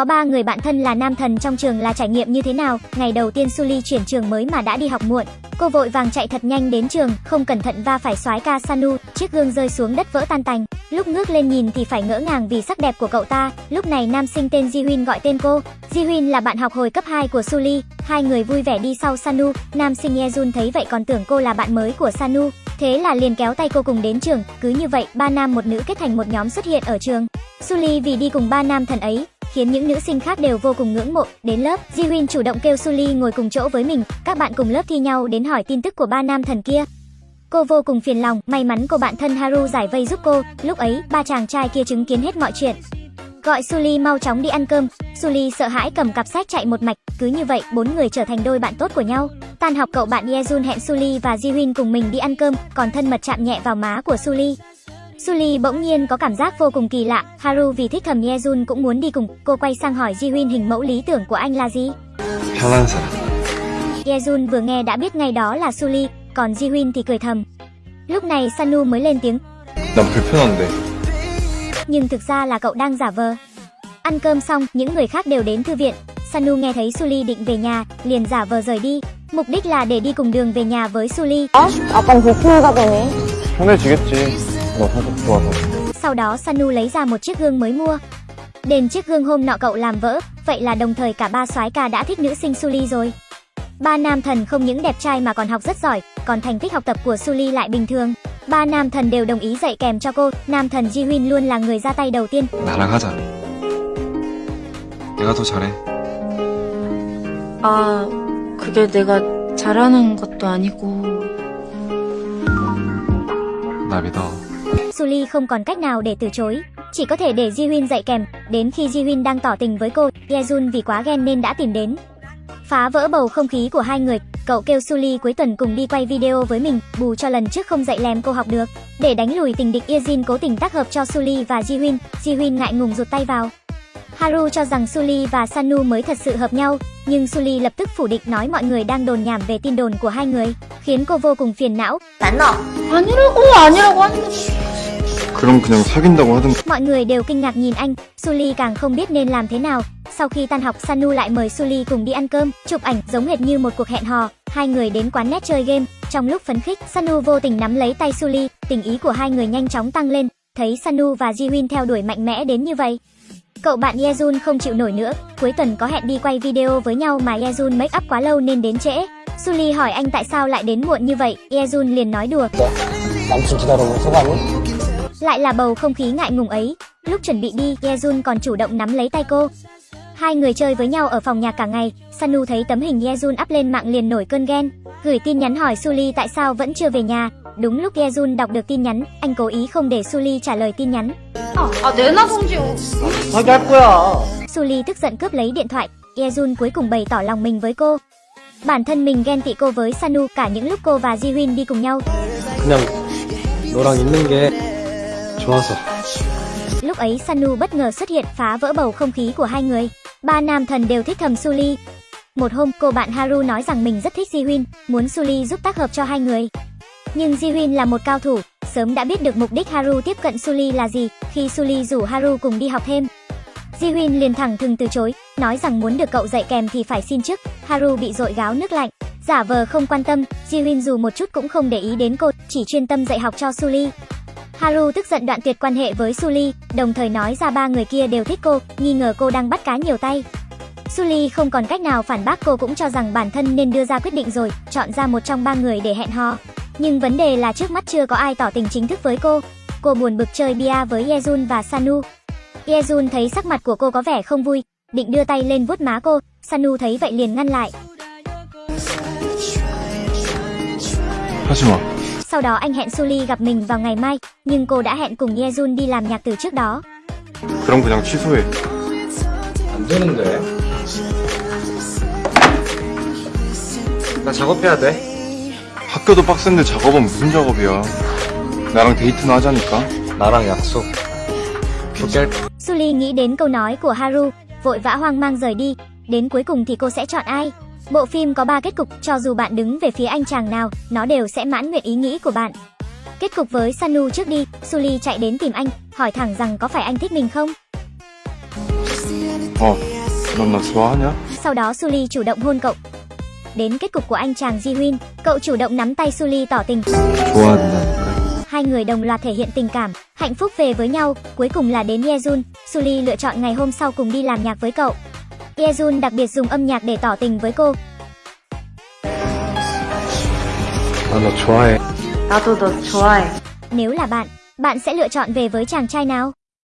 Có ba người bạn thân là nam thần trong trường là trải nghiệm như thế nào? Ngày đầu tiên Suli chuyển trường mới mà đã đi học muộn. Cô vội vàng chạy thật nhanh đến trường, không cẩn thận va phải soái ca Sanu, chiếc gương rơi xuống đất vỡ tan tành. Lúc ngước lên nhìn thì phải ngỡ ngàng vì sắc đẹp của cậu ta. Lúc này nam sinh tên Ji Huyên gọi tên cô. Ji Huyên là bạn học hồi cấp 2 của Suli. Hai người vui vẻ đi sau Sanu. Nam sinh Yejun thấy vậy còn tưởng cô là bạn mới của Sanu. Thế là liền kéo tay cô cùng đến trường. Cứ như vậy, ba nam một nữ kết thành một nhóm xuất hiện ở trường. Suli vì đi cùng ba nam thần ấy, khiến những nữ sinh khác đều vô cùng ngưỡng mộ. Đến lớp, Ji chủ động kêu Suli ngồi cùng chỗ với mình, các bạn cùng lớp thi nhau đến hỏi tin tức của ba nam thần kia. Cô vô cùng phiền lòng, may mắn cô bạn thân Haru giải vây giúp cô, lúc ấy ba chàng trai kia chứng kiến hết mọi chuyện. Gọi Suli mau chóng đi ăn cơm, Suli sợ hãi cầm cặp sách chạy một mạch, cứ như vậy bốn người trở thành đôi bạn tốt của nhau. Tan học cậu bạn Yejun hẹn Suli và Ji cùng mình đi ăn cơm, còn thân mật chạm nhẹ vào má của Suli. Suli bỗng nhiên có cảm giác vô cùng kỳ lạ, Haru vì thích thầm Yejun cũng muốn đi cùng. Cô quay sang hỏi Jiwin hình mẫu lý tưởng của anh là gì? Yejun vừa nghe đã biết ngay đó là Suli, còn Jiwin thì cười thầm. Lúc này Sanu mới lên tiếng. Nhưng thực ra là cậu đang giả vờ. Ăn cơm xong, những người khác đều đến thư viện. Sanu nghe thấy Suli định về nhà, liền giả vờ rời đi. Mục đích là để đi cùng đường về nhà với Suli 약간 불편하다 보니 편해지겠지. 너 성격 좋아서. Sau đó Sanu lấy ra một chiếc gương mới mua. Đền chiếc gương hôm nọ cậu làm vỡ, vậy là đồng thời cả ba soái ca đã thích nữ sinh Suli rồi. Ba nam thần không những đẹp trai mà còn học rất giỏi, còn thành tích học tập của Suli lại bình thường. Ba nam thần đều đồng ý dạy kèm cho cô, nam thần Ji Huyên luôn là người ra tay đầu tiên. 나랑 하자. 내가 더 잘해. 아, 그게 내가 잘하는 것도 아니고. 나 믿어. Suli không còn cách nào để từ chối, chỉ có thể để Ji Huyên dạy kèm, đến khi Ji Huyên đang tỏ tình với cô, Yejun vì quá ghen nên đã tìm đến. Phá vỡ bầu không khí của hai người, cậu kêu Suli cuối tuần cùng đi quay video với mình, bù cho lần trước không dạy lèm cô học được. Để đánh lùi tình địch Yejin cố tình tác hợp cho Suli và Ji Huyên, Ji Huyên ngại ngùng rụt tay vào. Haru cho rằng Suli và Sanu mới thật sự hợp nhau, nhưng Suli lập tức phủ định nói mọi người đang đồn nhảm về tin đồn của hai người, khiến cô vô cùng phiền não. 아니라고, 아니라고 하는 게. 그럼 그냥 사귄다고 하든. Mọi người đều kinh ngạc nhìn anh, Suli càng không biết nên làm thế nào. Sau khi tan học, Sanu lại mời Suli cùng đi ăn cơm, chụp ảnh giống hệt như một cuộc hẹn hò. Hai người đến quán net chơi game, trong lúc phấn khích, Sanu vô tình nắm lấy tay Suli, tình ý của hai người nhanh chóng tăng lên. Thấy Sanu và Ji Huyên theo đuổi mạnh mẽ đến như vậy, Cậu bạn Yejun không chịu nổi nữa, cuối tuần có hẹn đi quay video với nhau mà Yejun make up quá lâu nên đến trễ. Suli hỏi anh tại sao lại đến muộn như vậy, Yejun liền nói đùa. 남친 기다려본 소감은? Lại là bầu không khí ngại ngùng ấy. Lúc chuẩn bị đi, Yejun còn chủ động nắm lấy tay cô. Hai người chơi với nhau ở phòng nhạc cả ngày, Sanu thấy tấm hình Yejun up lên mạng liền nổi cơn ghen, gửi tin nhắn hỏi Suli tại sao vẫn chưa về nhà. Đúng lúc Yejun đọc được tin nhắn, anh cố ý không để Suli trả lời tin nhắn. 아, 내나 성지. 자기 할 거야 Suli tức giận cướp lấy điện thoại, Yejun cuối cùng bày tỏ lòng mình với cô. Bản thân mình ghen tị cô với Sanu cả những lúc cô và Ji Huyên đi cùng nhau. 그냥 너랑 있는 게 좋아서 Lúc ấy Sanu bất ngờ xuất hiện phá vỡ bầu không khí của hai người. Ba nam thần đều thích thầm Suli. Một hôm cô bạn Haru nói rằng mình rất thích Ji Huyên, muốn Suli giúp tác hợp cho hai người. Nhưng Ji Huyên là một cao thủ, sớm đã biết được mục đích Haru tiếp cận Suli là gì khi Suli rủ Haru cùng đi học thêm. Ji Huyên liền thẳng thừng từ chối, nói rằng muốn được cậu dạy kèm thì phải xin trước. Haru bị dội gáo nước lạnh, giả vờ không quan tâm, Ji Huyên dù một chút cũng không để ý đến cô, chỉ chuyên tâm dạy học cho Suli. Haru tức giận đoạn tuyệt quan hệ với Suli, đồng thời nói ra ba người kia đều thích cô, nghi ngờ cô đang bắt cá nhiều tay. Suli không còn cách nào phản bác cô cũng cho rằng bản thân nên đưa ra quyết định rồi, chọn ra một trong ba người để hẹn hò. Nhưng vấn đề là trước mắt chưa có ai tỏ tình chính thức với cô. Cô buồn bực chơi bia với Yejun và Sanu. Yejun thấy sắc mặt của cô có vẻ không vui, định đưa tay lên vuốt má cô, Sanu thấy vậy liền ngăn lại. 하지 마. Sau đó anh hẹn Suli gặp mình vào ngày mai, nhưng cô đã hẹn cùng Yejun đi làm nhạc từ trước đó. 그럼 그냥 취소해. 안 되는데 나 작업해야 돼 학교도 빡센데 작업은 무슨 작업이야. 나랑 데이트나 하자니까. 나랑 약속 포기할 Suli nghĩ đến câu nói của Haru, vội vã hoang mang rời đi, đến cuối cùng thì cô sẽ chọn ai? Bộ phim có 3 kết cục, cho dù bạn đứng về phía anh chàng nào, nó đều sẽ mãn nguyện ý nghĩ của bạn. Kết cục với Sanu trước đi, Suli chạy đến tìm anh, hỏi thẳng rằng có phải anh thích mình không? Ồ, lần xóa nhá. Sau đó Suli chủ động hôn cậu. Đến kết cục của anh chàng Ji Huyên, cậu chủ động nắm tay Suli tỏ tình. Hai người đồng loạt thể hiện tình cảm, hạnh phúc về với nhau, cuối cùng là đến Yejun, Suli lựa chọn ngày hôm sau cùng đi làm nhạc với cậu. Yejun đặc biệt dùng âm nhạc để tỏ tình với cô. Nếu là bạn, bạn sẽ lựa chọn về với chàng trai nào?